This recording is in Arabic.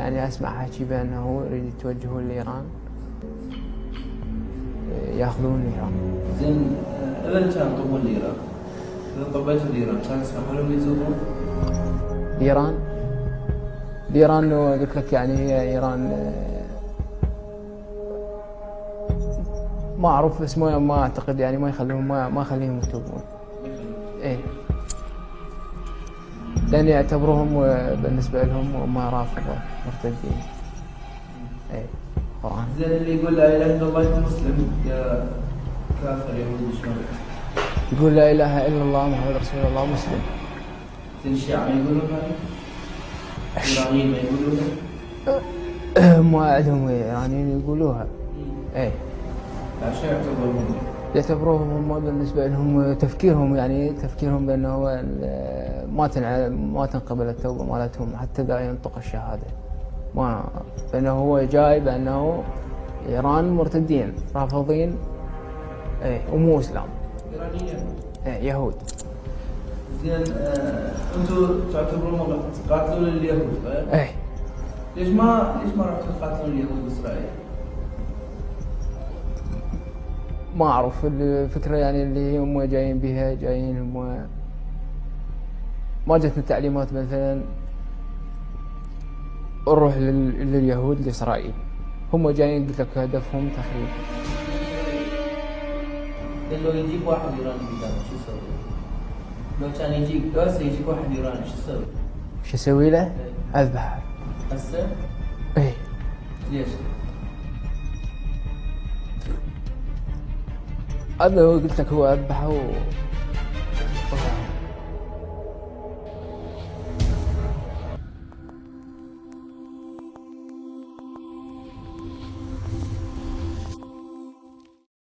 يعني أسمع حكي بأنه يريد يتوجهون لإيران. يأخذون إيران. زين اذا كان طبون لإيران؟ اذا طبيتوا لإيران. كان يسمحوا لهم يزورون؟ ايران ايران قلت لك يعني هي إيران ما أعرف بس ما أعتقد يعني ما يخليهم ما ما اخليهم يتوبون إيه. لأن يعتبروهم بالنسبة لهم هم رافضة مرتدين. إيه قرآن. زين اللي يقول لا إله إلا الله مسلم يا كافر يهودي شلون؟ يقول لا إله إلا الله محمد رسول الله مسلم. زين الشيعة ما يقولون هذا؟ الايرانيين ما يقولون ما عندهم إيرانيين يقولوها. إيه. لا شو يعتبرون؟ يعتبروهم هم بالنسبة لهم تفكيرهم يعني تفكيرهم بأنه ال- ما تنع... ما تنقبل التوبة مالتهم حتى إذا ينطق الشهادة ما بأنه هو جاي بأنه إيران مرتدين رافضين إيه ومو إسلام ايرانيين إيه يهود زين آه، أنتم تعتبرون تقاتلون اليهود؟ إيه ليش ما ليش ما رحتوا تقاتلون اليهود بإسرائيل؟ ما أعرف الفكرة يعني اللي هم جايين بها جايين هم ما جتنا تعليمات مثلا نروح لل- لليهود لإسرائيل هم جايين قلت لك هدفهم تخريب لو يجيك واحد ايراني قدامك شو تسوي؟ لو كان يجيك هسه يجيك واحد ايراني شو تسوي؟ شو أسوي له؟ اذبحه هسه إيه ليش؟ هو قلت لك هو اذبحه و...